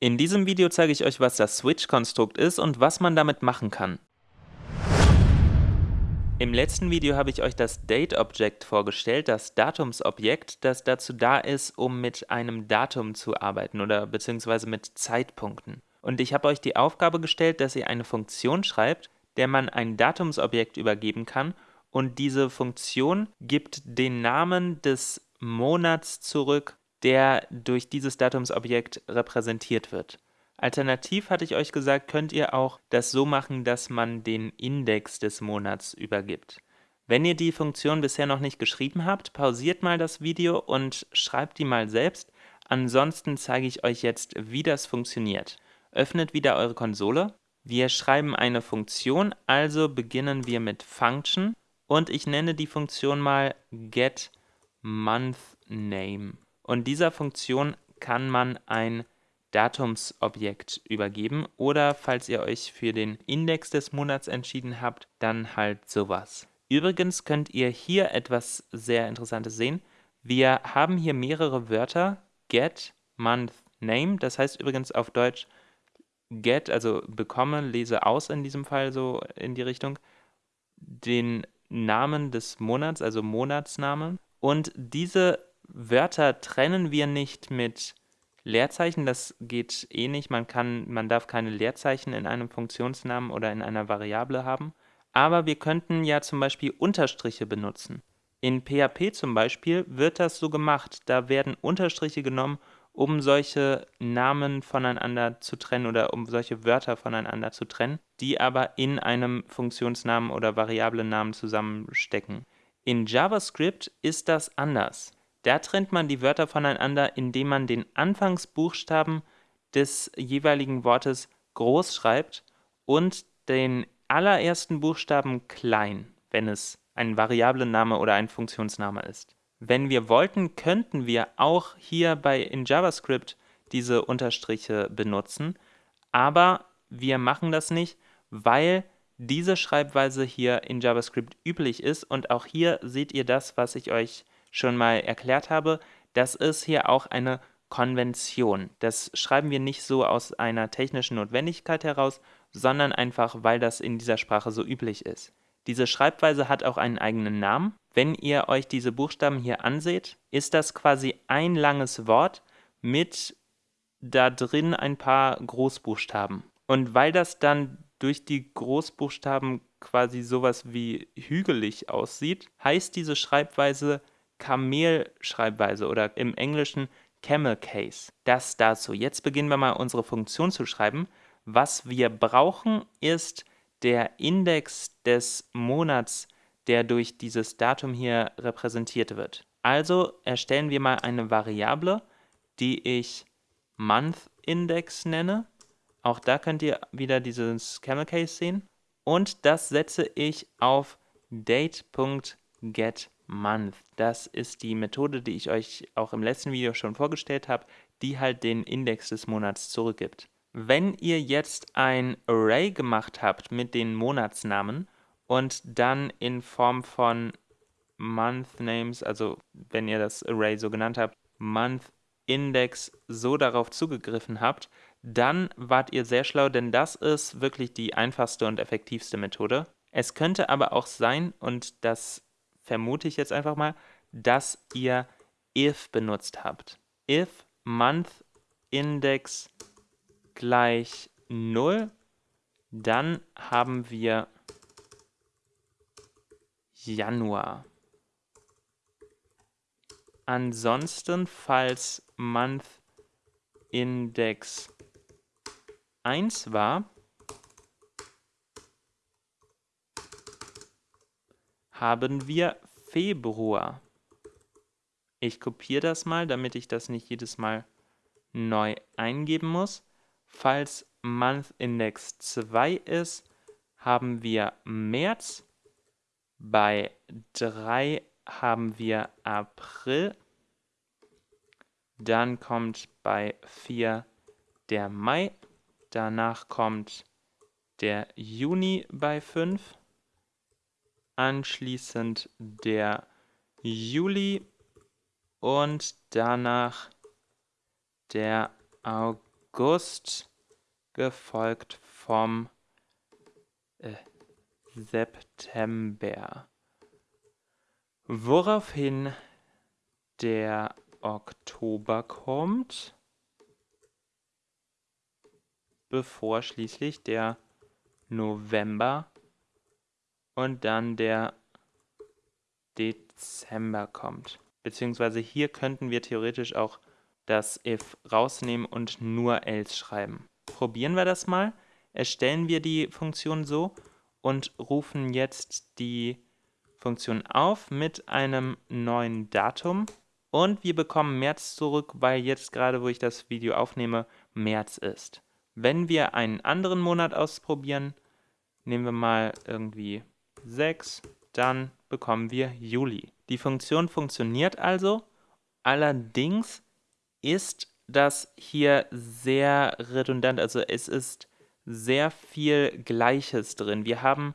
In diesem Video zeige ich euch, was das Switch-Konstrukt ist und was man damit machen kann. Im letzten Video habe ich euch das Date-Object vorgestellt, das Datumsobjekt, das dazu da ist, um mit einem Datum zu arbeiten oder beziehungsweise mit Zeitpunkten. Und ich habe euch die Aufgabe gestellt, dass ihr eine Funktion schreibt, der man ein Datumsobjekt übergeben kann und diese Funktion gibt den Namen des Monats zurück, der durch dieses Datumsobjekt repräsentiert wird. Alternativ hatte ich euch gesagt, könnt ihr auch das so machen, dass man den Index des Monats übergibt. Wenn ihr die Funktion bisher noch nicht geschrieben habt, pausiert mal das Video und schreibt die mal selbst. Ansonsten zeige ich euch jetzt, wie das funktioniert. Öffnet wieder eure Konsole. Wir schreiben eine Funktion, also beginnen wir mit Function und ich nenne die Funktion mal getMonthName. Und dieser Funktion kann man ein Datumsobjekt übergeben oder falls ihr euch für den Index des Monats entschieden habt, dann halt sowas. Übrigens könnt ihr hier etwas sehr Interessantes sehen. Wir haben hier mehrere Wörter, get, month, name, das heißt übrigens auf Deutsch get, also bekomme, lese aus in diesem Fall so in die Richtung, den Namen des Monats, also Monatsnamen. Und diese Wörter trennen wir nicht mit Leerzeichen, das geht eh nicht. Man, kann, man darf keine Leerzeichen in einem Funktionsnamen oder in einer Variable haben. Aber wir könnten ja zum Beispiel Unterstriche benutzen. In PHP zum Beispiel wird das so gemacht. Da werden Unterstriche genommen, um solche Namen voneinander zu trennen oder um solche Wörter voneinander zu trennen, die aber in einem Funktionsnamen oder Variablennamen zusammenstecken. In JavaScript ist das anders. Da trennt man die Wörter voneinander, indem man den Anfangsbuchstaben des jeweiligen Wortes groß schreibt und den allerersten Buchstaben klein, wenn es ein Variablenname oder ein Funktionsname ist. Wenn wir wollten, könnten wir auch hier bei in JavaScript diese Unterstriche benutzen, aber wir machen das nicht, weil diese Schreibweise hier in JavaScript üblich ist und auch hier seht ihr das, was ich euch schon mal erklärt habe, das ist hier auch eine Konvention. Das schreiben wir nicht so aus einer technischen Notwendigkeit heraus, sondern einfach, weil das in dieser Sprache so üblich ist. Diese Schreibweise hat auch einen eigenen Namen. Wenn ihr euch diese Buchstaben hier anseht, ist das quasi ein langes Wort mit da drin ein paar Großbuchstaben. Und weil das dann durch die Großbuchstaben quasi sowas wie hügelig aussieht, heißt diese Schreibweise Kamel-Schreibweise oder im Englischen Camel Case. Das dazu. Jetzt beginnen wir mal unsere Funktion zu schreiben. Was wir brauchen, ist der Index des Monats, der durch dieses Datum hier repräsentiert wird. Also erstellen wir mal eine Variable, die ich MonthIndex nenne. Auch da könnt ihr wieder dieses Camel Case sehen. Und das setze ich auf date.get Month. Das ist die Methode, die ich euch auch im letzten Video schon vorgestellt habe, die halt den Index des Monats zurückgibt. Wenn ihr jetzt ein Array gemacht habt mit den Monatsnamen und dann in Form von Month Names, also wenn ihr das Array so genannt habt, Month Index so darauf zugegriffen habt, dann wart ihr sehr schlau, denn das ist wirklich die einfachste und effektivste Methode. Es könnte aber auch sein, und das vermute ich jetzt einfach mal, dass ihr if benutzt habt. if month index gleich 0, dann haben wir Januar. Ansonsten, falls month index 1 war, haben wir Februar. Ich kopiere das mal, damit ich das nicht jedes Mal neu eingeben muss. Falls Month Index 2 ist, haben wir März. Bei 3 haben wir April. Dann kommt bei 4 der Mai. Danach kommt der Juni bei 5 anschließend der Juli und danach der August gefolgt vom äh, September. Woraufhin der Oktober kommt, bevor schließlich der November und dann der Dezember kommt. Beziehungsweise hier könnten wir theoretisch auch das if rausnehmen und nur else schreiben. Probieren wir das mal. Erstellen wir die Funktion so und rufen jetzt die Funktion auf mit einem neuen Datum und wir bekommen März zurück, weil jetzt gerade, wo ich das Video aufnehme, März ist. Wenn wir einen anderen Monat ausprobieren, nehmen wir mal irgendwie 6, dann bekommen wir Juli. Die Funktion funktioniert also, allerdings ist das hier sehr redundant, also es ist sehr viel Gleiches drin. Wir haben,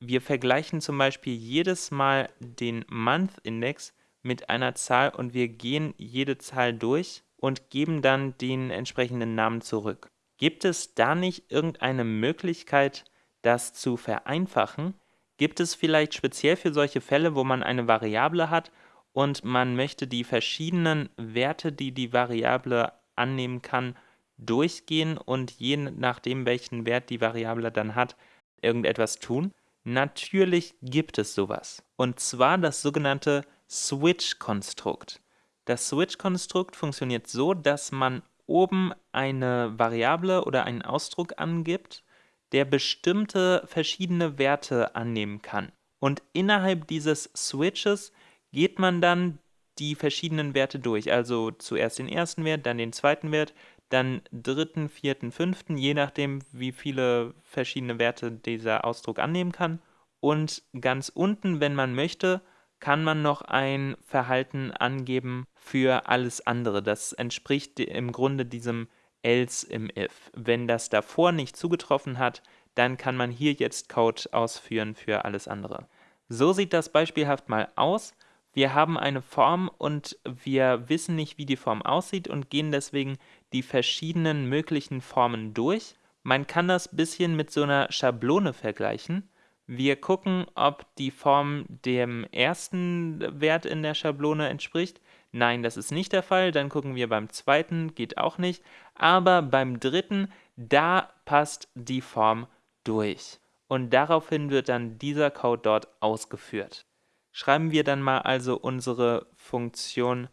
wir vergleichen zum Beispiel jedes Mal den Month-Index mit einer Zahl und wir gehen jede Zahl durch und geben dann den entsprechenden Namen zurück. Gibt es da nicht irgendeine Möglichkeit, das zu vereinfachen? Gibt es vielleicht speziell für solche Fälle, wo man eine Variable hat und man möchte die verschiedenen Werte, die die Variable annehmen kann, durchgehen und je nachdem, welchen Wert die Variable dann hat, irgendetwas tun? Natürlich gibt es sowas. Und zwar das sogenannte Switch-Konstrukt. Das Switch-Konstrukt funktioniert so, dass man oben eine Variable oder einen Ausdruck angibt, der bestimmte verschiedene Werte annehmen kann. Und innerhalb dieses Switches geht man dann die verschiedenen Werte durch. Also zuerst den ersten Wert, dann den zweiten Wert, dann dritten, vierten, fünften, je nachdem, wie viele verschiedene Werte dieser Ausdruck annehmen kann. Und ganz unten, wenn man möchte, kann man noch ein Verhalten angeben für alles andere. Das entspricht im Grunde diesem else im if. Wenn das davor nicht zugetroffen hat, dann kann man hier jetzt Code ausführen für alles andere. So sieht das beispielhaft mal aus. Wir haben eine Form und wir wissen nicht, wie die Form aussieht und gehen deswegen die verschiedenen möglichen Formen durch. Man kann das bisschen mit so einer Schablone vergleichen. Wir gucken, ob die Form dem ersten Wert in der Schablone entspricht. Nein, das ist nicht der Fall. Dann gucken wir beim zweiten, geht auch nicht. Aber beim dritten, da passt die Form durch. Und daraufhin wird dann dieser Code dort ausgeführt. Schreiben wir dann mal also unsere Funktion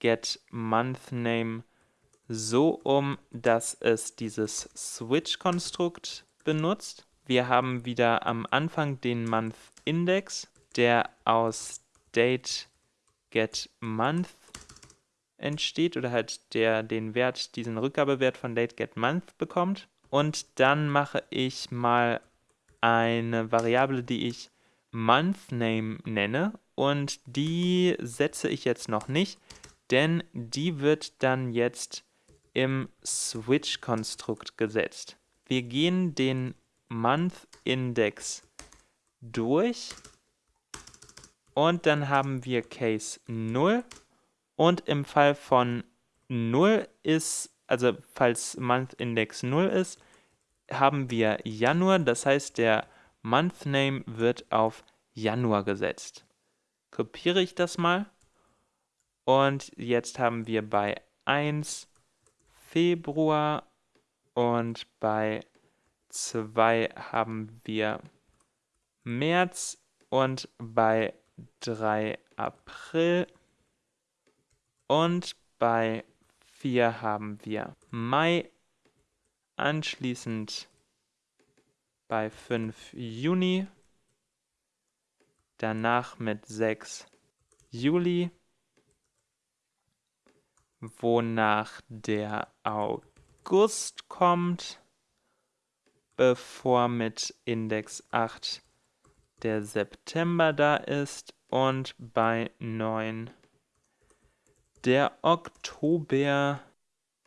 getMonthName so um, dass es dieses Switch-Konstrukt benutzt wir haben wieder am Anfang den Month Index, der aus Date Get Month entsteht oder halt der den Wert, diesen Rückgabewert von Month bekommt. Und dann mache ich mal eine Variable, die ich MonthName nenne und die setze ich jetzt noch nicht, denn die wird dann jetzt im Switch-Konstrukt gesetzt. Wir gehen den Month Index durch und dann haben wir Case 0 und im Fall von 0 ist, also falls Month Index 0 ist, haben wir Januar, das heißt der Month Name wird auf Januar gesetzt. Kopiere ich das mal? Und jetzt haben wir bei 1 Februar und bei 2 haben wir März und bei 3 April. Und bei 4 haben wir Mai, anschließend bei 5 Juni, danach mit 6 Juli, wonach der August kommt bevor mit Index 8 der September da ist und bei 9 der Oktober,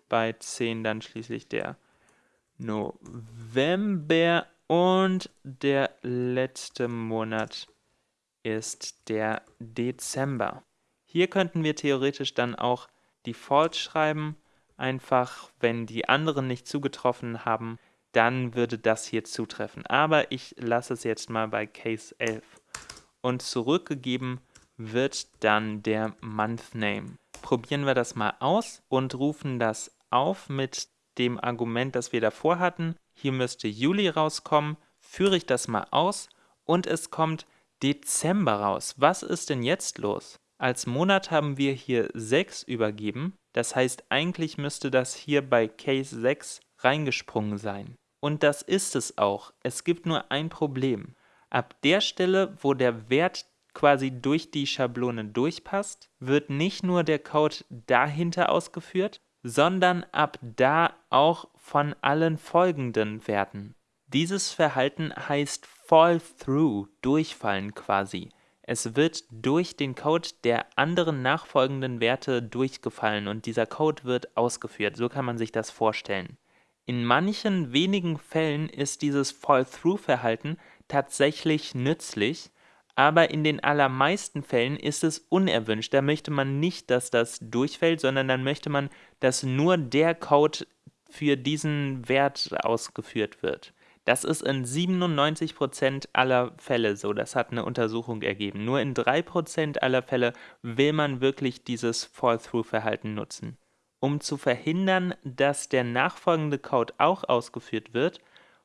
bei 10 dann schließlich der November und der letzte Monat ist der Dezember. Hier könnten wir theoretisch dann auch Default schreiben, einfach, wenn die anderen nicht zugetroffen haben, dann würde das hier zutreffen. Aber ich lasse es jetzt mal bei Case 11. Und zurückgegeben wird dann der Month Name. Probieren wir das mal aus und rufen das auf mit dem Argument, das wir davor hatten. Hier müsste Juli rauskommen. Führe ich das mal aus und es kommt Dezember raus. Was ist denn jetzt los? Als Monat haben wir hier 6 übergeben. Das heißt, eigentlich müsste das hier bei Case 6 reingesprungen sein. Und das ist es auch. Es gibt nur ein Problem. Ab der Stelle, wo der Wert quasi durch die Schablone durchpasst, wird nicht nur der Code dahinter ausgeführt, sondern ab da auch von allen folgenden Werten. Dieses Verhalten heißt Fall Through, durchfallen quasi. Es wird durch den Code der anderen nachfolgenden Werte durchgefallen und dieser Code wird ausgeführt. So kann man sich das vorstellen. In manchen wenigen Fällen ist dieses Fall-Through-Verhalten tatsächlich nützlich, aber in den allermeisten Fällen ist es unerwünscht. Da möchte man nicht, dass das durchfällt, sondern dann möchte man, dass nur der Code für diesen Wert ausgeführt wird. Das ist in 97% aller Fälle so, das hat eine Untersuchung ergeben. Nur in 3% aller Fälle will man wirklich dieses Fall-Through-Verhalten nutzen. Um zu verhindern, dass der nachfolgende Code auch ausgeführt wird,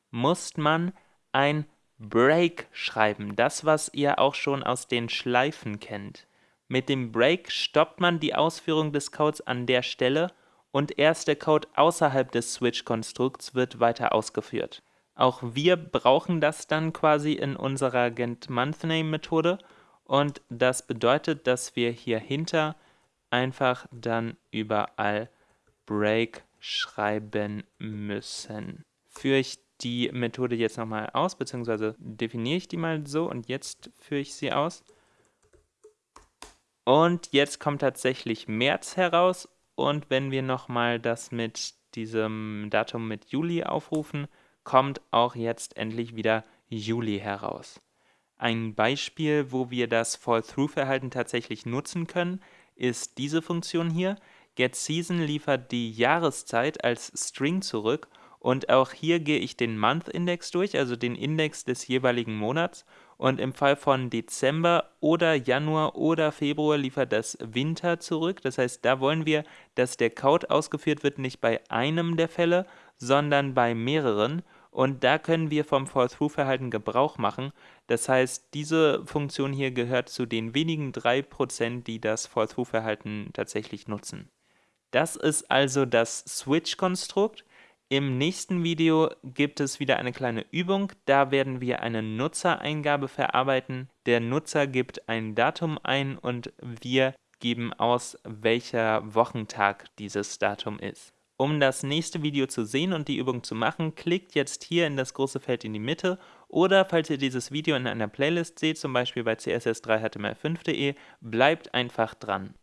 muss man ein Break schreiben, das was ihr auch schon aus den Schleifen kennt. Mit dem Break stoppt man die Ausführung des Codes an der Stelle und erst der Code außerhalb des Switch-Konstrukts wird weiter ausgeführt. Auch wir brauchen das dann quasi in unserer GetMonthName-Methode und das bedeutet, dass wir hier hinter einfach dann überall Break schreiben müssen. Führe ich die Methode jetzt nochmal aus, beziehungsweise definiere ich die mal so und jetzt führe ich sie aus. Und jetzt kommt tatsächlich März heraus und wenn wir nochmal das mit diesem Datum mit Juli aufrufen, kommt auch jetzt endlich wieder Juli heraus. Ein Beispiel, wo wir das Fall-Through-Verhalten tatsächlich nutzen können, ist diese Funktion hier. GetSeason liefert die Jahreszeit als String zurück und auch hier gehe ich den Month-Index durch, also den Index des jeweiligen Monats. Und im Fall von Dezember oder Januar oder Februar liefert das Winter zurück. Das heißt, da wollen wir, dass der Code ausgeführt wird, nicht bei einem der Fälle, sondern bei mehreren. Und da können wir vom Fall-Through-Verhalten Gebrauch machen. Das heißt, diese Funktion hier gehört zu den wenigen 3%, die das Fall-Through-Verhalten tatsächlich nutzen. Das ist also das Switch-Konstrukt. Im nächsten Video gibt es wieder eine kleine Übung, da werden wir eine Nutzereingabe verarbeiten. Der Nutzer gibt ein Datum ein und wir geben aus, welcher Wochentag dieses Datum ist. Um das nächste Video zu sehen und die Übung zu machen, klickt jetzt hier in das große Feld in die Mitte oder falls ihr dieses Video in einer Playlist seht, zum Beispiel bei css3html5.de, bleibt einfach dran.